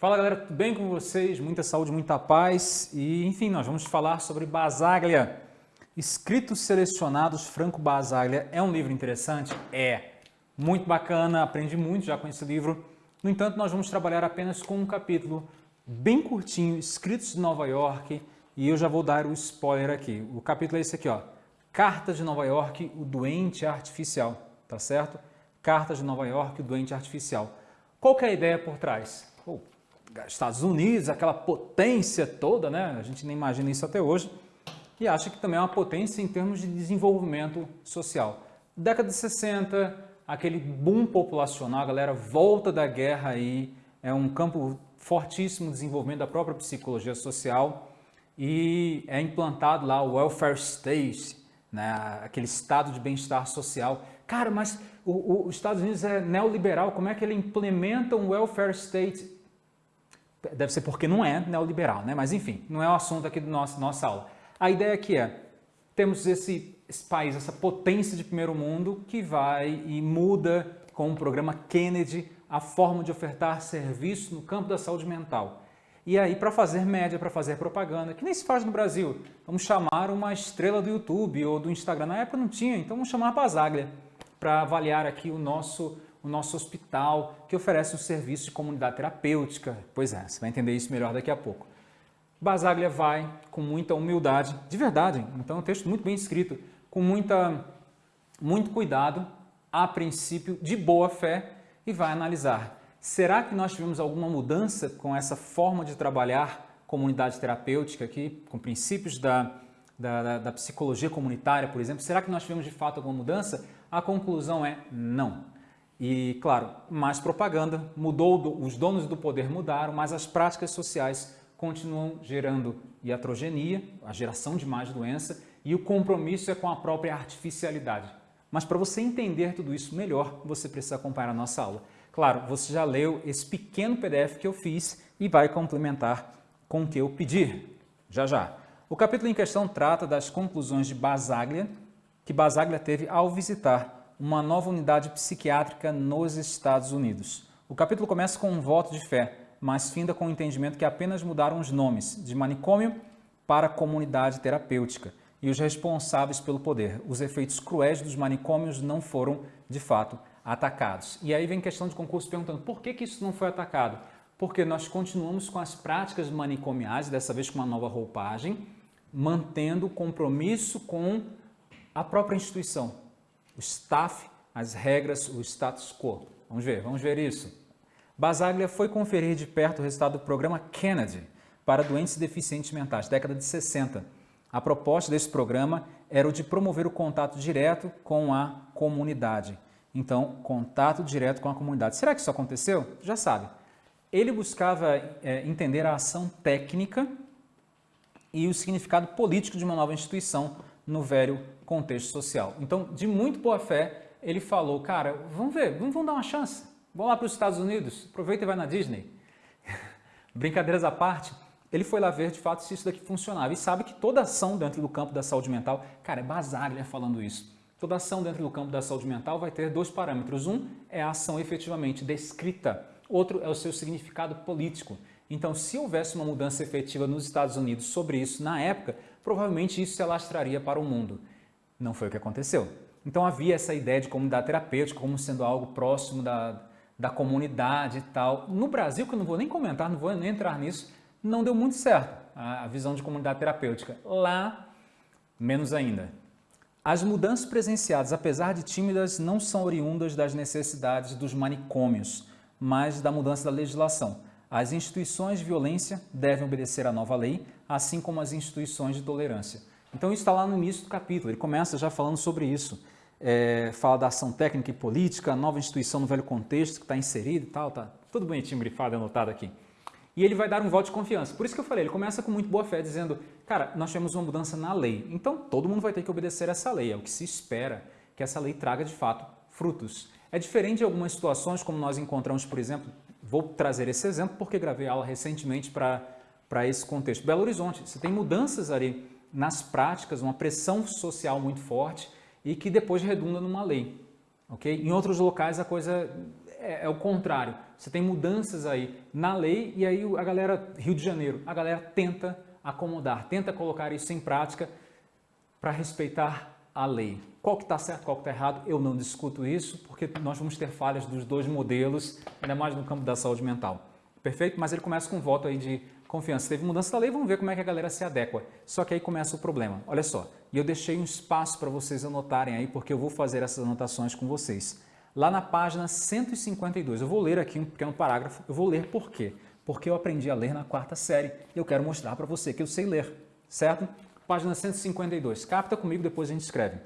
Fala galera, tudo bem com vocês? Muita saúde, muita paz e enfim, nós vamos falar sobre Basaglia. Escritos Selecionados Franco Basaglia é um livro interessante? É. Muito bacana, aprendi muito já com esse livro. No entanto, nós vamos trabalhar apenas com um capítulo bem curtinho, Escritos de Nova York, e eu já vou dar o spoiler aqui. O capítulo é esse aqui, ó. Cartas de Nova York, o doente artificial, tá certo? Cartas de Nova York, o doente artificial. Qual que é a ideia por trás? Estados Unidos, aquela potência toda, né? A gente nem imagina isso até hoje. E acha que também é uma potência em termos de desenvolvimento social. Década de 60, aquele boom populacional, a galera volta da guerra aí, é um campo fortíssimo de desenvolvimento da própria psicologia social e é implantado lá o welfare state, né? aquele estado de bem-estar social. Cara, mas os Estados Unidos é neoliberal, como é que ele implementa um welfare state? Deve ser porque não é neoliberal, né? mas enfim, não é o assunto aqui da nossa, nossa aula. A ideia aqui é, temos esse, esse país, essa potência de primeiro mundo que vai e muda com o programa Kennedy a forma de ofertar serviço no campo da saúde mental. E aí, para fazer média, para fazer propaganda, que nem se faz no Brasil, vamos chamar uma estrela do YouTube ou do Instagram. Na época não tinha, então vamos chamar a Basaglia para avaliar aqui o nosso o nosso hospital, que oferece um serviço de comunidade terapêutica. Pois é, você vai entender isso melhor daqui a pouco. Basaglia vai com muita humildade, de verdade, então é um texto muito bem escrito, com muita, muito cuidado, a princípio de boa fé, e vai analisar. Será que nós tivemos alguma mudança com essa forma de trabalhar comunidade terapêutica aqui, com princípios da, da, da, da psicologia comunitária, por exemplo? Será que nós tivemos de fato alguma mudança? A conclusão é não. E, claro, mais propaganda, mudou, os donos do poder mudaram, mas as práticas sociais continuam gerando iatrogenia, a geração de mais doença, e o compromisso é com a própria artificialidade. Mas para você entender tudo isso melhor, você precisa acompanhar a nossa aula. Claro, você já leu esse pequeno PDF que eu fiz e vai complementar com o que eu pedir, já já. O capítulo em questão trata das conclusões de Basaglia, que Basaglia teve ao visitar uma nova unidade psiquiátrica nos Estados Unidos. O capítulo começa com um voto de fé, mas finda com o entendimento que apenas mudaram os nomes de manicômio para comunidade terapêutica e os responsáveis pelo poder. Os efeitos cruéis dos manicômios não foram, de fato, atacados. E aí vem questão de concurso perguntando por que, que isso não foi atacado? Porque nós continuamos com as práticas manicomiais, dessa vez com uma nova roupagem, mantendo o compromisso com a própria instituição, o staff, as regras, o status quo. Vamos ver, vamos ver isso. Basaglia foi conferir de perto o resultado do programa Kennedy para doentes deficientes mentais, década de 60. A proposta desse programa era o de promover o contato direto com a comunidade. Então, contato direto com a comunidade. Será que isso aconteceu? Já sabe. Ele buscava é, entender a ação técnica e o significado político de uma nova instituição no velho contexto social. Então, de muito boa fé, ele falou, cara, vamos ver, vamos, vamos dar uma chance. Vamos lá para os Estados Unidos, aproveita e vai na Disney. Brincadeiras à parte, ele foi lá ver de fato se isso daqui funcionava e sabe que toda ação dentro do campo da saúde mental, cara, é Basaglia falando isso. Toda ação dentro do campo da saúde mental vai ter dois parâmetros. Um é a ação efetivamente descrita, outro é o seu significado político. Então, se houvesse uma mudança efetiva nos Estados Unidos sobre isso na época, provavelmente isso se alastraria para o mundo. Não foi o que aconteceu. Então havia essa ideia de comunidade terapêutica como sendo algo próximo da, da comunidade e tal. No Brasil, que eu não vou nem comentar, não vou nem entrar nisso, não deu muito certo a, a visão de comunidade terapêutica. Lá, menos ainda. As mudanças presenciadas, apesar de tímidas, não são oriundas das necessidades dos manicômios, mas da mudança da legislação. As instituições de violência devem obedecer à nova lei, assim como as instituições de tolerância. Então isso está lá no início do capítulo, ele começa já falando sobre isso. É, fala da ação técnica e política, nova instituição no velho contexto que está inserida e tal, tá tudo bonitinho, grifado, anotado aqui. E ele vai dar um voto de confiança. Por isso que eu falei, ele começa com muito boa fé, dizendo, cara, nós tivemos uma mudança na lei, então todo mundo vai ter que obedecer essa lei, é o que se espera que essa lei traga de fato frutos. É diferente de algumas situações, como nós encontramos, por exemplo, vou trazer esse exemplo porque gravei aula recentemente para esse contexto. Belo Horizonte, você tem mudanças ali nas práticas, uma pressão social muito forte e que depois redunda numa lei. Okay? Em outros locais a coisa é, é o contrário. Você tem mudanças aí na lei e aí a galera, Rio de Janeiro, a galera tenta acomodar, tenta colocar isso em prática para respeitar a lei. Qual que está certo, qual que está errado, eu não discuto isso, porque nós vamos ter falhas dos dois modelos, ainda mais no campo da saúde mental. Perfeito? Mas ele começa com um voto aí de confiança. Teve mudança da lei, vamos ver como é que a galera se adequa. Só que aí começa o problema. Olha só, e eu deixei um espaço para vocês anotarem aí, porque eu vou fazer essas anotações com vocês. Lá na página 152, eu vou ler aqui um pequeno parágrafo, eu vou ler por quê? Porque eu aprendi a ler na quarta série e eu quero mostrar para você que eu sei ler, certo? Página 152, capta comigo, depois a gente escreve.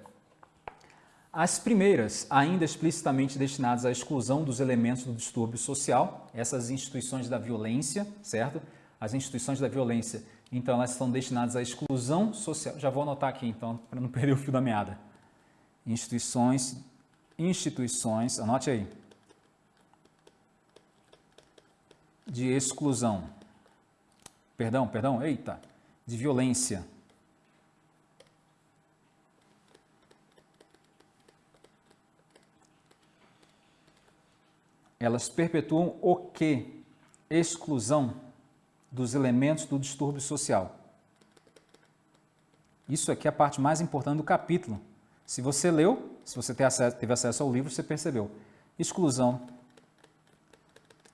As primeiras, ainda explicitamente destinadas à exclusão dos elementos do distúrbio social, essas instituições da violência, certo? As instituições da violência, então elas estão destinadas à exclusão social. Já vou anotar aqui então, para não perder o fio da meada. Instituições, instituições, anote aí. De exclusão. Perdão, perdão, eita, de violência elas perpetuam o que? Exclusão dos elementos do distúrbio social. Isso aqui é a parte mais importante do capítulo. Se você leu, se você teve acesso ao livro, você percebeu. Exclusão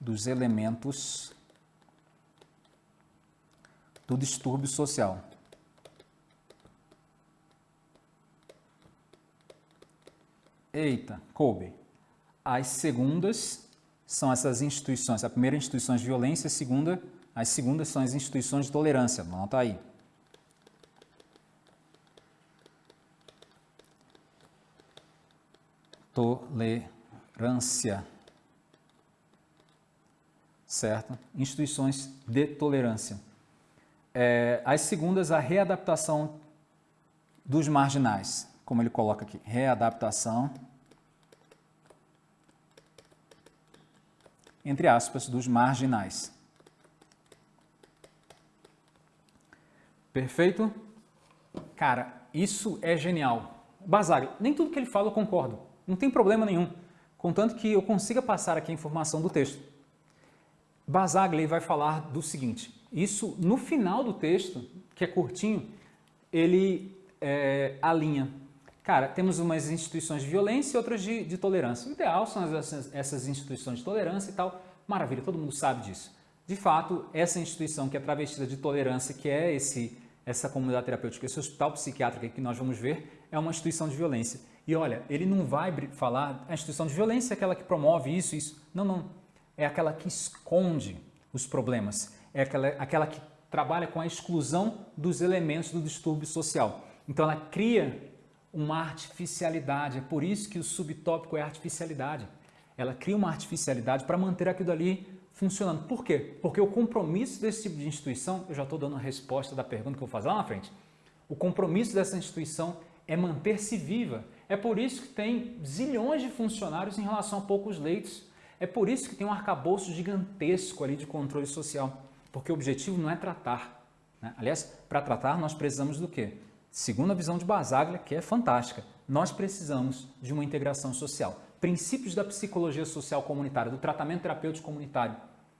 dos elementos do distúrbio social. Eita, coube. As segundas são essas instituições. A primeira, instituições de violência, a segunda, as segundas são as instituições de tolerância. Anota aí. Tolerância. Certo? Instituições de tolerância. É, as segundas, a readaptação dos marginais, como ele coloca aqui. Readaptação entre aspas, dos marginais. Perfeito? Cara, isso é genial. Basaglia, nem tudo que ele fala eu concordo. Não tem problema nenhum. Contanto que eu consiga passar aqui a informação do texto. Basaglia vai falar do seguinte. Isso, no final do texto, que é curtinho, ele é, alinha Cara, temos umas instituições de violência e outras de, de tolerância. O ideal são essas, essas instituições de tolerância e tal. Maravilha, todo mundo sabe disso. De fato, essa instituição que é travestida de tolerância, que é esse, essa comunidade terapêutica, esse hospital psiquiátrico que nós vamos ver, é uma instituição de violência. E olha, ele não vai falar, a instituição de violência é aquela que promove isso, isso. Não, não. É aquela que esconde os problemas. É aquela, aquela que trabalha com a exclusão dos elementos do distúrbio social. Então ela cria uma artificialidade. É por isso que o subtópico é artificialidade. Ela cria uma artificialidade para manter aquilo ali funcionando. Por quê? Porque o compromisso desse tipo de instituição, eu já estou dando a resposta da pergunta que eu vou fazer lá na frente, o compromisso dessa instituição é manter-se viva. É por isso que tem zilhões de funcionários em relação a poucos leitos. É por isso que tem um arcabouço gigantesco ali de controle social. Porque o objetivo não é tratar. Né? Aliás, para tratar nós precisamos do quê? Segundo a visão de Basaglia, que é fantástica, nós precisamos de uma integração social. Princípios da psicologia social comunitária, do tratamento terapêutico comunitário,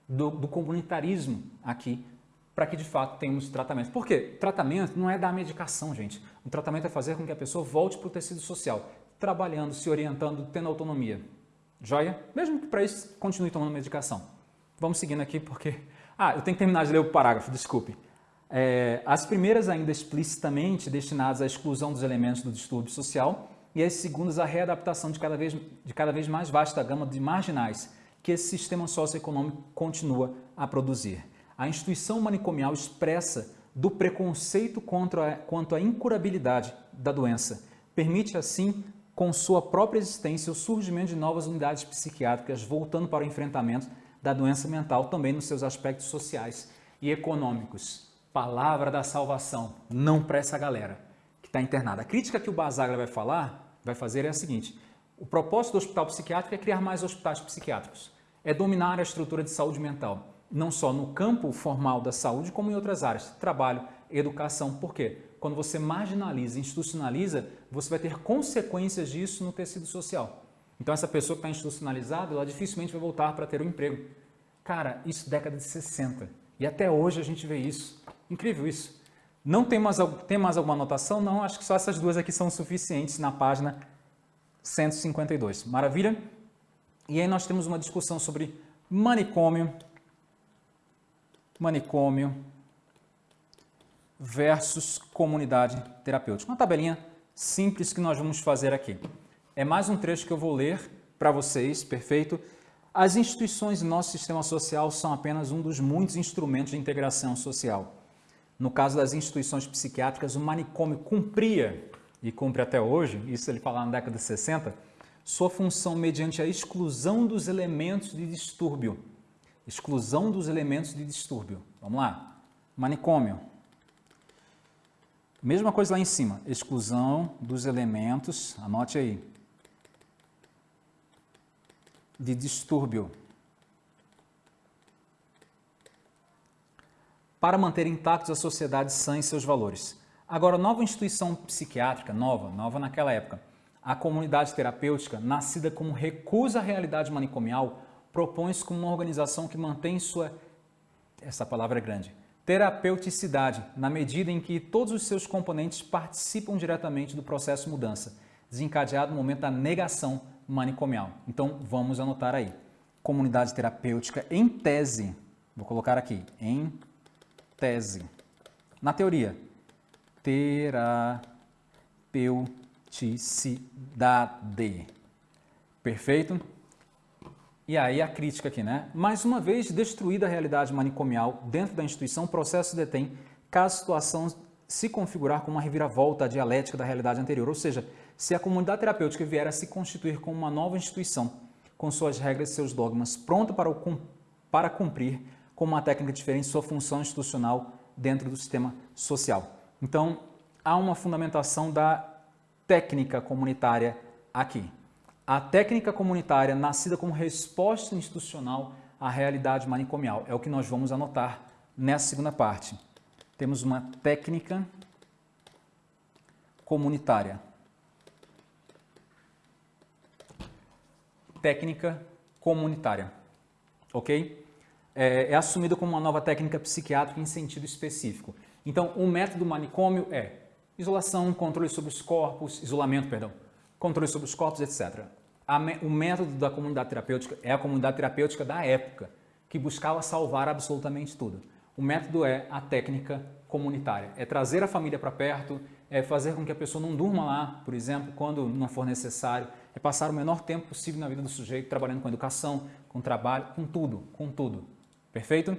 do, do comunitarismo aqui, para que de fato tenhamos tratamento. Por quê? Tratamento não é dar medicação, gente. O tratamento é fazer com que a pessoa volte para o tecido social, trabalhando, se orientando, tendo autonomia. Joia? Mesmo que para isso continue tomando medicação. Vamos seguindo aqui porque... Ah, eu tenho que terminar de ler o parágrafo, desculpe. É, as primeiras ainda explicitamente destinadas à exclusão dos elementos do distúrbio social e as segundas à readaptação de cada vez, de cada vez mais vasta gama de marginais que esse sistema socioeconômico continua a produzir. A instituição manicomial expressa do preconceito contra quanto à incurabilidade da doença. Permite, assim, com sua própria existência, o surgimento de novas unidades psiquiátricas voltando para o enfrentamento da doença mental também nos seus aspectos sociais e econômicos palavra da salvação, não para essa galera que está internada. A crítica que o Basaglia vai falar, vai fazer é a seguinte, o propósito do hospital psiquiátrico é criar mais hospitais psiquiátricos, é dominar a estrutura de saúde mental, não só no campo formal da saúde, como em outras áreas, trabalho, educação. Por quê? Quando você marginaliza, institucionaliza, você vai ter consequências disso no tecido social. Então essa pessoa que está institucionalizada, ela dificilmente vai voltar para ter um emprego. Cara, isso década de 60. E até hoje a gente vê isso. Incrível isso. Não tem mais, tem mais alguma anotação? Não, acho que só essas duas aqui são suficientes na página 152. Maravilha? E aí nós temos uma discussão sobre manicômio, manicômio versus comunidade terapêutica. Uma tabelinha simples que nós vamos fazer aqui. É mais um trecho que eu vou ler para vocês, perfeito? As instituições do nosso sistema social são apenas um dos muitos instrumentos de integração social. No caso das instituições psiquiátricas, o manicômio cumpria, e cumpre até hoje, isso ele fala na década de 60, sua função mediante a exclusão dos elementos de distúrbio. Exclusão dos elementos de distúrbio. Vamos lá. Manicômio. Mesma coisa lá em cima. Exclusão dos elementos, anote aí, de distúrbio. Para manter intactos a sociedade sã e seus valores. Agora, nova instituição psiquiátrica, nova, nova naquela época, a comunidade terapêutica, nascida como recusa à realidade manicomial, propõe-se como uma organização que mantém sua, essa palavra é grande, terapeuticidade, na medida em que todos os seus componentes participam diretamente do processo mudança, desencadeado no momento da negação manicomial. Então, vamos anotar aí. Comunidade terapêutica em tese, vou colocar aqui, em tese. Na teoria, terapeuticidade. Perfeito? E aí a crítica aqui, né? Mais uma vez, destruída a realidade manicomial dentro da instituição, o processo detém caso a situação se configurar como uma reviravolta dialética da realidade anterior, ou seja, se a comunidade terapêutica vier a se constituir como uma nova instituição, com suas regras e seus dogmas, pronta para, o, para cumprir com uma técnica diferente sua função institucional dentro do sistema social. Então, há uma fundamentação da técnica comunitária aqui. A técnica comunitária nascida como resposta institucional à realidade manicomial. É o que nós vamos anotar nessa segunda parte. Temos uma técnica comunitária. Técnica comunitária. Ok? É, é assumida como uma nova técnica psiquiátrica em sentido específico. Então, o método manicômio é isolação, controle sobre os corpos, isolamento, perdão, controle sobre os corpos, etc. o método da comunidade terapêutica é a comunidade terapêutica da época, que buscava salvar absolutamente tudo. O método é a técnica comunitária, é trazer a família para perto, é fazer com que a pessoa não durma lá, por exemplo, quando não for necessário, é passar o menor tempo possível na vida do sujeito, trabalhando com educação, com trabalho, com tudo, com tudo. Perfeito?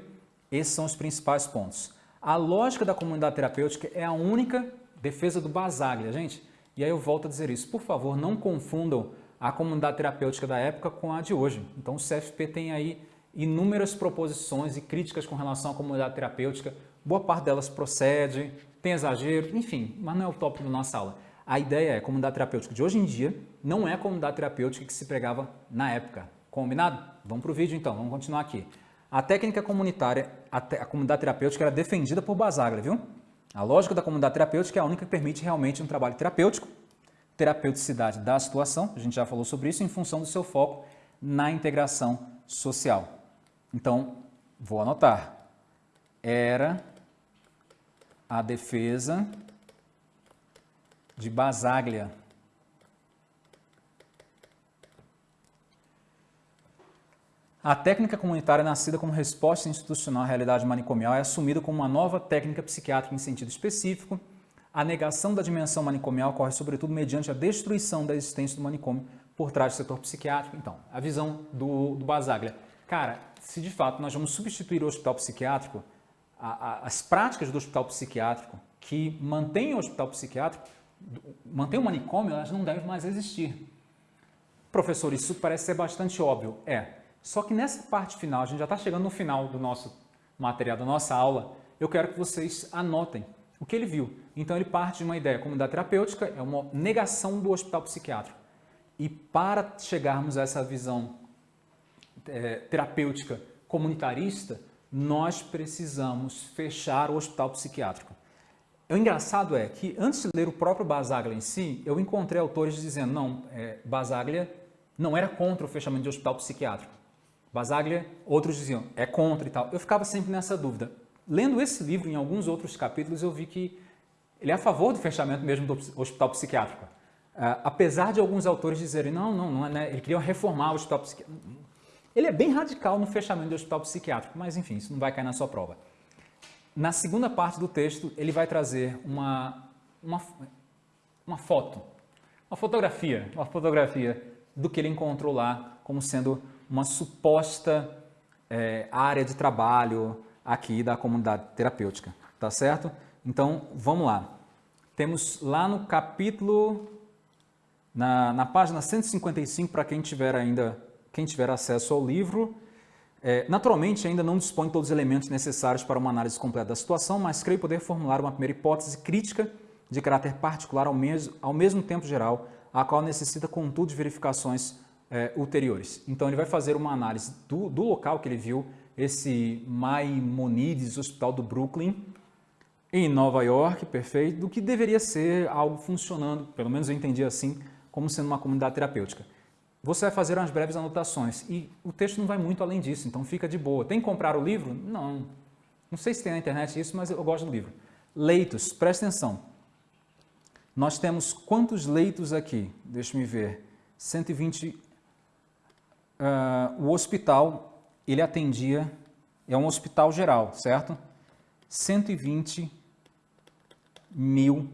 Esses são os principais pontos. A lógica da comunidade terapêutica é a única defesa do Basaglia, gente. E aí eu volto a dizer isso. Por favor, não confundam a comunidade terapêutica da época com a de hoje. Então o CFP tem aí inúmeras proposições e críticas com relação à comunidade terapêutica. Boa parte delas procede, tem exagero, enfim, mas não é o tópico da nossa aula. A ideia é a comunidade terapêutica de hoje em dia não é a comunidade terapêutica que se pregava na época. Combinado? Vamos para o vídeo então, vamos continuar aqui. A técnica comunitária, a, te, a comunidade terapêutica era defendida por Basaglia, viu? A lógica da comunidade terapêutica é a única que permite realmente um trabalho terapêutico, terapeuticidade da situação, a gente já falou sobre isso, em função do seu foco na integração social. Então, vou anotar. Era a defesa de Basaglia A técnica comunitária nascida como resposta institucional à realidade manicomial é assumida como uma nova técnica psiquiátrica em sentido específico. A negação da dimensão manicomial ocorre sobretudo mediante a destruição da existência do manicômio por trás do setor psiquiátrico. Então, a visão do, do Basaglia. Cara, se de fato nós vamos substituir o hospital psiquiátrico, a, a, as práticas do hospital psiquiátrico que mantêm o hospital psiquiátrico, mantêm o manicômio, elas não devem mais existir. Professor, isso parece ser bastante óbvio. É, só que nessa parte final, a gente já está chegando no final do nosso material, da nossa aula, eu quero que vocês anotem o que ele viu. Então ele parte de uma ideia, comunidade terapêutica é uma negação do hospital psiquiátrico. E para chegarmos a essa visão é, terapêutica comunitarista, nós precisamos fechar o hospital psiquiátrico. O engraçado é que, antes de ler o próprio Basaglia em si, eu encontrei autores dizendo, não, é, Basaglia não era contra o fechamento de hospital psiquiátrico. Basaglia, outros diziam, é contra e tal. Eu ficava sempre nessa dúvida. Lendo esse livro, em alguns outros capítulos, eu vi que ele é a favor do fechamento mesmo do hospital psiquiátrico. Uh, apesar de alguns autores dizerem, não, não, não é, né? ele queria reformar o hospital psiquiátrico. Ele é bem radical no fechamento do hospital psiquiátrico, mas enfim, isso não vai cair na sua prova. Na segunda parte do texto, ele vai trazer uma, uma, uma foto, uma fotografia, uma fotografia do que ele encontrou lá como sendo uma suposta é, área de trabalho aqui da comunidade terapêutica, tá certo? Então, vamos lá. Temos lá no capítulo, na, na página 155, para quem tiver ainda, quem tiver acesso ao livro, é, naturalmente ainda não dispõe de todos os elementos necessários para uma análise completa da situação, mas creio poder formular uma primeira hipótese crítica de caráter particular ao mesmo, ao mesmo tempo geral, a qual necessita, contudo, de verificações é, ulteriores. Então ele vai fazer uma análise do, do local que ele viu, esse Maimonides Hospital do Brooklyn, em Nova York, perfeito, do que deveria ser algo funcionando, pelo menos eu entendi assim, como sendo uma comunidade terapêutica. Você vai fazer umas breves anotações e o texto não vai muito além disso, então fica de boa. Tem que comprar o livro? Não. Não sei se tem na internet isso, mas eu gosto do livro. Leitos, presta atenção. Nós temos quantos leitos aqui? Deixa me ver. 120 uh, o hospital, ele atendia, é um hospital geral, certo? 120 mil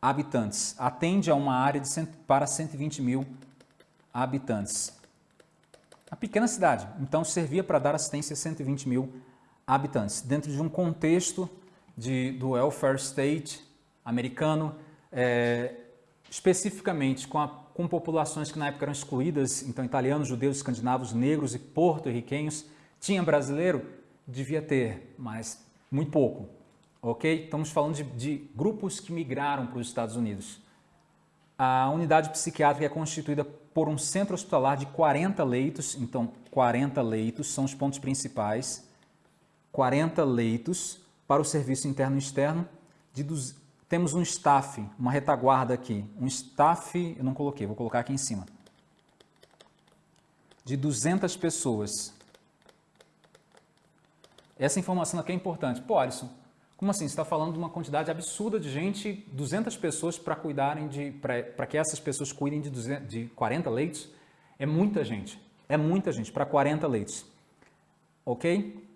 habitantes. Atende a uma área de cento, para 120 mil habitantes. Uma pequena cidade, então servia para dar assistência a 120 mil habitantes. Dentro de um contexto de, do welfare state americano, é, especificamente com a com populações que na época eram excluídas, então italianos, judeus, escandinavos, negros e porto-riquenhos. Tinha brasileiro? Devia ter, mas muito pouco, ok? Estamos falando de, de grupos que migraram para os Estados Unidos. A unidade psiquiátrica é constituída por um centro hospitalar de 40 leitos, então 40 leitos são os pontos principais, 40 leitos para o serviço interno e externo, de temos um staff, uma retaguarda aqui, um staff, eu não coloquei, vou colocar aqui em cima, de 200 pessoas. Essa informação aqui é importante. Pô, Alisson, como assim? Você está falando de uma quantidade absurda de gente, 200 pessoas para cuidarem de, para que essas pessoas cuidem de, 200, de 40 leitos? É muita gente, é muita gente para 40 leitos. Ok?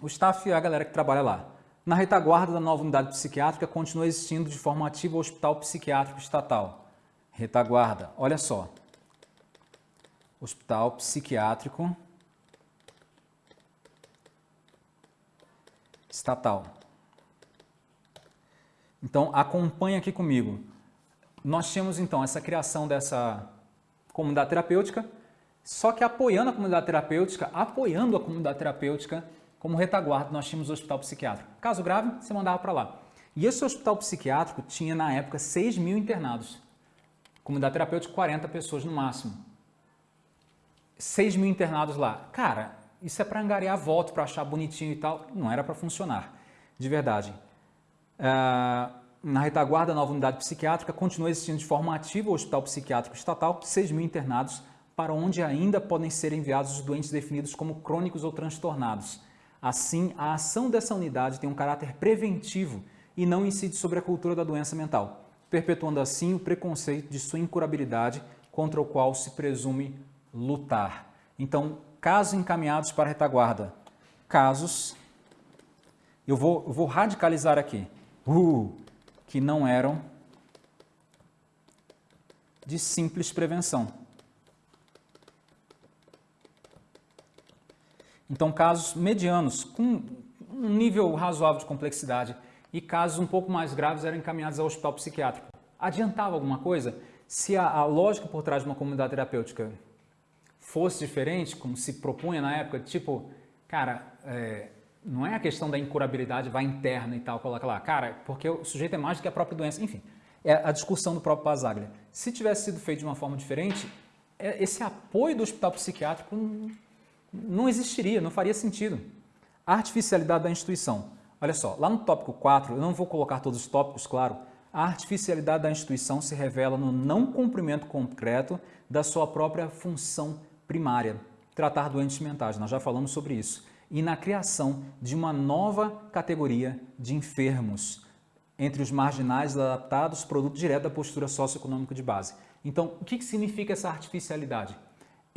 O staff é a galera que trabalha lá. Na retaguarda da nova unidade psiquiátrica continua existindo de forma ativa o Hospital Psiquiátrico Estatal. Retaguarda, olha só. Hospital Psiquiátrico Estatal. Então, acompanhe aqui comigo. Nós tínhamos, então, essa criação dessa comunidade terapêutica, só que apoiando a comunidade terapêutica, apoiando a comunidade terapêutica, como retaguarda, nós tínhamos o hospital psiquiátrico. Caso grave, você mandava para lá. E esse hospital psiquiátrico tinha, na época, 6 mil internados. Comunidade terapêutica, 40 pessoas no máximo. 6 mil internados lá. Cara, isso é para angariar voto, para achar bonitinho e tal. Não era para funcionar, de verdade. Uh, na retaguarda, a nova unidade psiquiátrica continua existindo de forma ativa o Hospital Psiquiátrico Estatal, 6 mil internados, para onde ainda podem ser enviados os doentes definidos como crônicos ou transtornados. Assim, a ação dessa unidade tem um caráter preventivo e não incide sobre a cultura da doença mental, perpetuando assim o preconceito de sua incurabilidade contra o qual se presume lutar. Então, casos encaminhados para a retaguarda, casos, eu vou, eu vou radicalizar aqui, uh, que não eram de simples prevenção. Então, casos medianos, com um nível razoável de complexidade, e casos um pouco mais graves eram encaminhados ao hospital psiquiátrico. Adiantava alguma coisa? Se a, a lógica por trás de uma comunidade terapêutica fosse diferente, como se propunha na época, tipo, cara, é, não é a questão da incurabilidade, vai interna e tal, coloca lá, cara, porque o sujeito é mais do que a própria doença, enfim, é a discussão do próprio Basaglia. Se tivesse sido feito de uma forma diferente, é, esse apoio do hospital psiquiátrico não existiria, não faria sentido. Artificialidade da instituição. Olha só, lá no tópico 4, eu não vou colocar todos os tópicos, claro, a artificialidade da instituição se revela no não cumprimento concreto da sua própria função primária, tratar doentes mentais, nós já falamos sobre isso, e na criação de uma nova categoria de enfermos, entre os marginais adaptados, produto direto da postura socioeconômica de base. Então, o que significa essa artificialidade?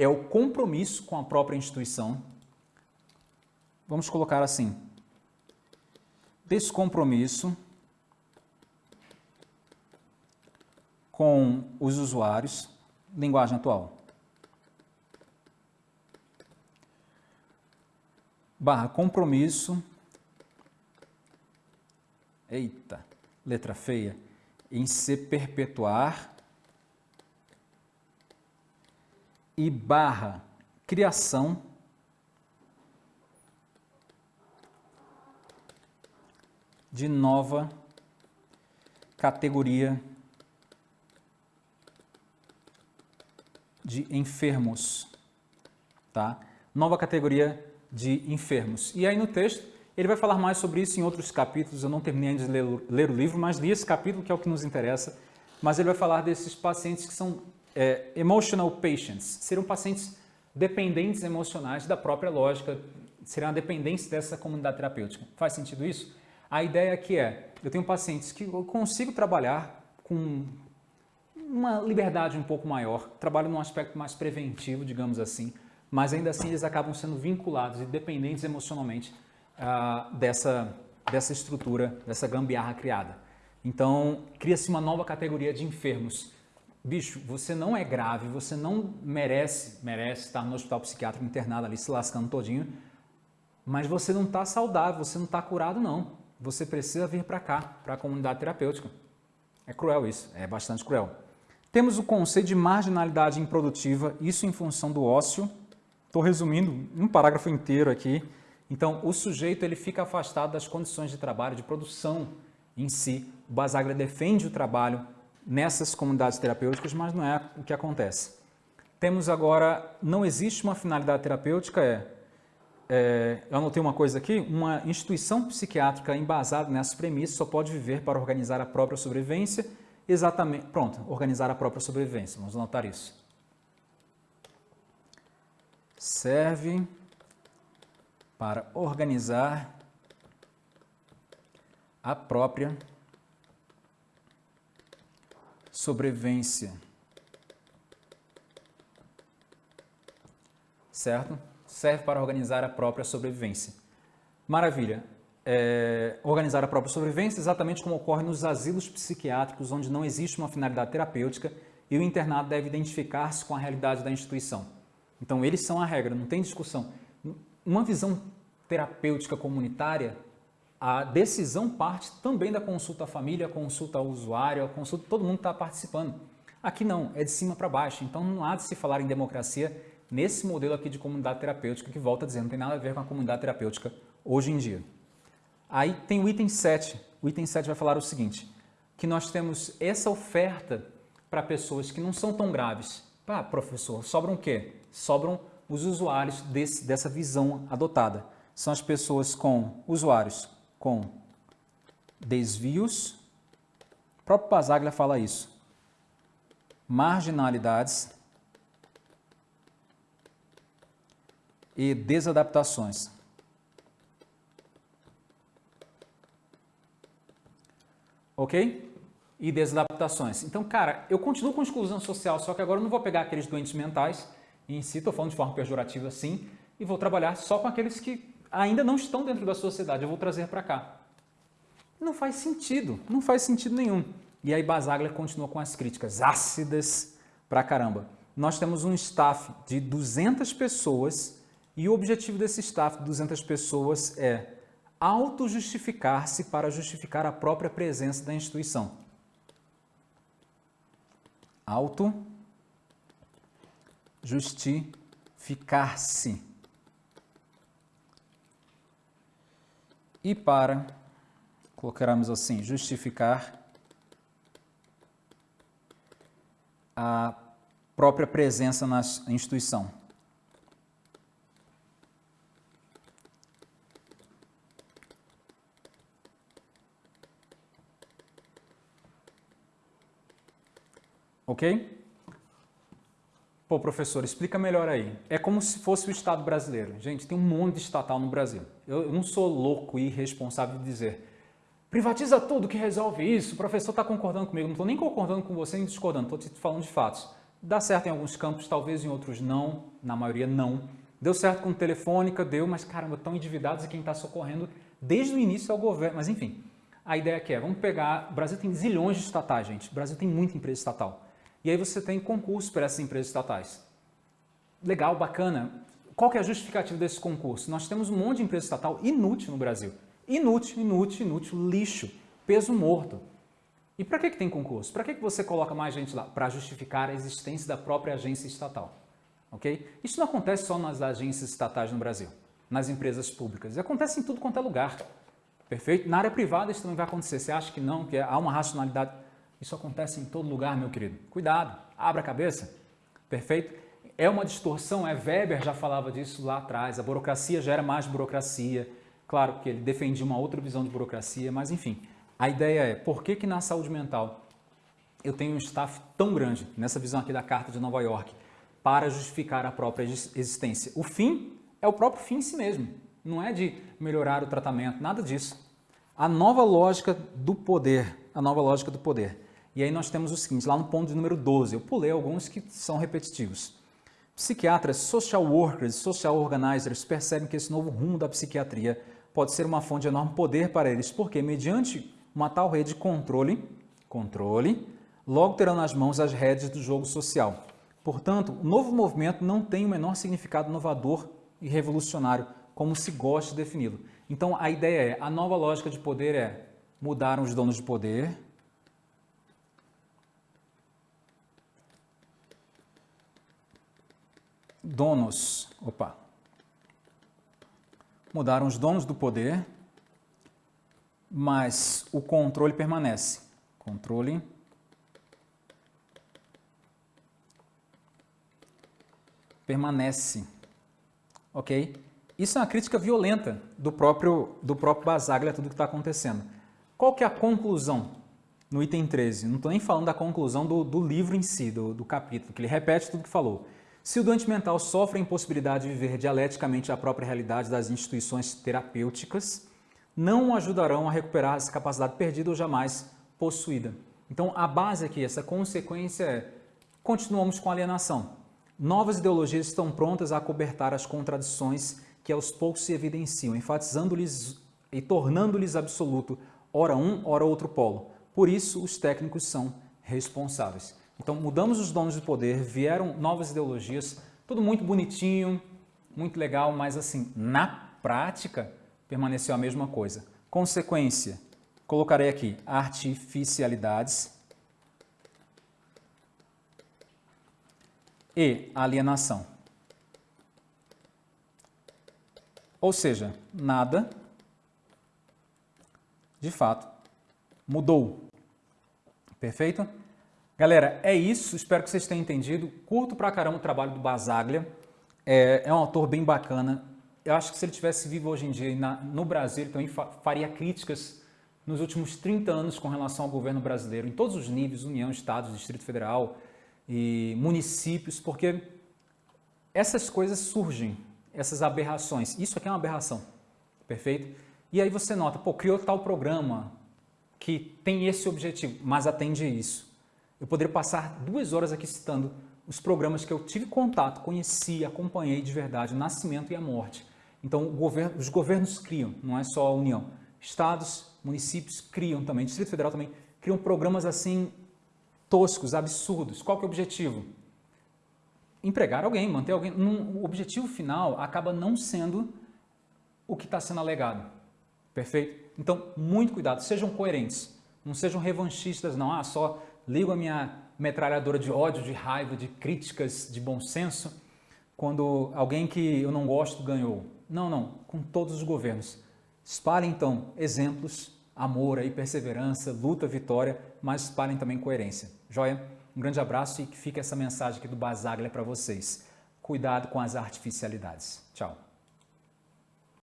É o compromisso com a própria instituição. Vamos colocar assim, descompromisso com os usuários, linguagem atual. Barra compromisso, eita, letra feia, em se perpetuar e barra criação de nova categoria de enfermos, tá? Nova categoria de enfermos. E aí no texto ele vai falar mais sobre isso em outros capítulos, eu não terminei de ler, ler o livro, mas li esse capítulo que é o que nos interessa, mas ele vai falar desses pacientes que são é, emotional patients, seriam pacientes dependentes emocionais da própria lógica, seriam a dependência dessa comunidade terapêutica. Faz sentido isso? A ideia aqui é, eu tenho pacientes que eu consigo trabalhar com uma liberdade um pouco maior, trabalho num aspecto mais preventivo, digamos assim, mas ainda assim eles acabam sendo vinculados e dependentes emocionalmente uh, dessa, dessa estrutura, dessa gambiarra criada. Então, cria-se uma nova categoria de enfermos. Bicho, você não é grave, você não merece, merece estar no hospital psiquiátrico internado ali se lascando todinho, mas você não está saudável, você não está curado não você precisa vir para cá, para a comunidade terapêutica. É cruel isso, é bastante cruel. Temos o conceito de marginalidade improdutiva, isso em função do ócio. Estou resumindo um parágrafo inteiro aqui. Então, o sujeito ele fica afastado das condições de trabalho, de produção em si. O Basaglia defende o trabalho nessas comunidades terapêuticas, mas não é o que acontece. Temos agora, não existe uma finalidade terapêutica, é é, eu anotei uma coisa aqui, uma instituição psiquiátrica embasada nessas premissas só pode viver para organizar a própria sobrevivência, exatamente, pronto, organizar a própria sobrevivência, vamos anotar isso. Serve para organizar a própria sobrevivência. Certo? serve para organizar a própria sobrevivência. Maravilha. É, organizar a própria sobrevivência exatamente como ocorre nos asilos psiquiátricos, onde não existe uma finalidade terapêutica e o internado deve identificar-se com a realidade da instituição. Então, eles são a regra, não tem discussão. Uma visão terapêutica comunitária, a decisão parte também da consulta à família, consulta ao usuário, consulta, todo mundo está participando. Aqui não, é de cima para baixo, então não há de se falar em democracia nesse modelo aqui de comunidade terapêutica, que volta a dizer, não tem nada a ver com a comunidade terapêutica hoje em dia. Aí tem o item 7. O item 7 vai falar o seguinte, que nós temos essa oferta para pessoas que não são tão graves. Ah, professor, sobram o quê? Sobram os usuários desse, dessa visão adotada. São as pessoas com usuários com desvios, o próprio Basaglia fala isso, marginalidades, e desadaptações. Ok? E desadaptações. Então, cara, eu continuo com exclusão social, só que agora eu não vou pegar aqueles doentes mentais, em si, estou falando de forma pejorativa sim, e vou trabalhar só com aqueles que ainda não estão dentro da sociedade, eu vou trazer para cá. Não faz sentido, não faz sentido nenhum. E aí Basaglia continua com as críticas ácidas pra caramba. Nós temos um staff de 200 pessoas e o objetivo desse staff de 200 pessoas é auto-justificar-se para justificar a própria presença da instituição. Auto-justificar-se. E para, colocaremos assim, justificar a própria presença na instituição. Ok? Pô, professor, explica melhor aí. É como se fosse o Estado brasileiro. Gente, tem um monte de estatal no Brasil. Eu, não sou louco e irresponsável de dizer privatiza tudo que resolve isso, o professor está concordando comigo. Não estou nem concordando com você nem discordando, estou te falando de fatos. Dá certo em alguns campos, talvez em outros não, na maioria não. Deu certo com telefônica, deu, mas caramba, estão endividados e quem está socorrendo desde o início é o governo. Mas enfim, a ideia aqui é, vamos pegar, o Brasil tem zilhões de estatais, gente. O Brasil tem muita empresa estatal. E aí você tem concurso para essas empresas estatais. Legal, bacana. Qual que é a justificativa desse concurso? Nós temos um monte de empresa estatal inútil no Brasil. Inútil, inútil, inútil, lixo, peso morto. E para que, que tem concurso? Para que, que você coloca mais gente lá? Para justificar a existência da própria agência estatal. Ok? Isso não acontece só nas agências estatais no Brasil, nas empresas públicas. Acontece em tudo quanto é lugar. Perfeito? Na área privada isso também vai acontecer. Você acha que não, que há uma racionalidade? Isso acontece em todo lugar, meu querido. Cuidado, abra a cabeça. Perfeito? É uma distorção, é Weber já falava disso lá atrás. A burocracia gera mais burocracia. Claro que ele defendia uma outra visão de burocracia, mas enfim. A ideia é, por que que na saúde mental eu tenho um staff tão grande, nessa visão aqui da Carta de Nova York, para justificar a própria existência? O fim é o próprio fim em si mesmo. Não é de melhorar o tratamento, nada disso. A nova lógica do poder, a nova lógica do poder. E aí nós temos o seguinte, lá no ponto de número 12, eu pulei alguns que são repetitivos. Psiquiatras, social workers, social organizers percebem que esse novo rumo da psiquiatria pode ser uma fonte de enorme poder para eles, porque mediante uma tal rede de controle, controle, logo terão nas mãos as redes do jogo social. Portanto, o novo movimento não tem o menor significado inovador e revolucionário, como se gosta de defini-lo. Então, a ideia é, a nova lógica de poder é, mudaram os donos de poder, donos, opa, mudaram os donos do poder, mas o controle permanece. Controle permanece, ok? Isso é uma crítica violenta do próprio, do próprio Basaglia, tudo que está acontecendo. Qual que é a conclusão no item 13? Não estou nem falando da conclusão do, do livro em si, do, do capítulo, que ele repete tudo que falou. Se o doente mental sofre a impossibilidade de viver dialeticamente a própria realidade das instituições terapêuticas, não o ajudarão a recuperar essa capacidade perdida ou jamais possuída. Então, a base aqui, essa consequência é, continuamos com alienação. Novas ideologias estão prontas a cobertar as contradições que aos poucos se evidenciam, enfatizando-lhes e tornando-lhes absoluto, ora um, ora outro polo. Por isso, os técnicos são responsáveis. Então mudamos os donos de poder, vieram novas ideologias, tudo muito bonitinho, muito legal, mas assim, na prática permaneceu a mesma coisa. Consequência, colocarei aqui artificialidades e alienação. Ou seja, nada de fato mudou. Perfeito? Galera, é isso. Espero que vocês tenham entendido. Curto pra caramba o trabalho do Basaglia. É, é um autor bem bacana. Eu acho que se ele tivesse vivo hoje em dia na, no Brasil, ele também faria críticas nos últimos 30 anos com relação ao governo brasileiro, em todos os níveis, União, Estados, Distrito Federal e municípios, porque essas coisas surgem, essas aberrações. Isso aqui é uma aberração, perfeito? E aí você nota, pô, criou tal programa que tem esse objetivo, mas atende isso. Eu poderia passar duas horas aqui citando os programas que eu tive contato, conheci, acompanhei de verdade, o nascimento e a morte. Então, governo, os governos criam, não é só a União. Estados, municípios criam também, Distrito Federal também, criam programas assim toscos, absurdos. Qual que é o objetivo? Empregar alguém, manter alguém. o objetivo final acaba não sendo o que está sendo alegado. Perfeito? Então, muito cuidado, sejam coerentes. Não sejam revanchistas, não. Ah, só ligo a minha metralhadora de ódio, de raiva, de críticas, de bom senso, quando alguém que eu não gosto ganhou. Não, não, com todos os governos. Espalhem então exemplos, amor aí, perseverança, luta, vitória, mas espalhem também coerência. Joia? Um grande abraço e que fique essa mensagem aqui do Basaglia para vocês. Cuidado com as artificialidades. Tchau.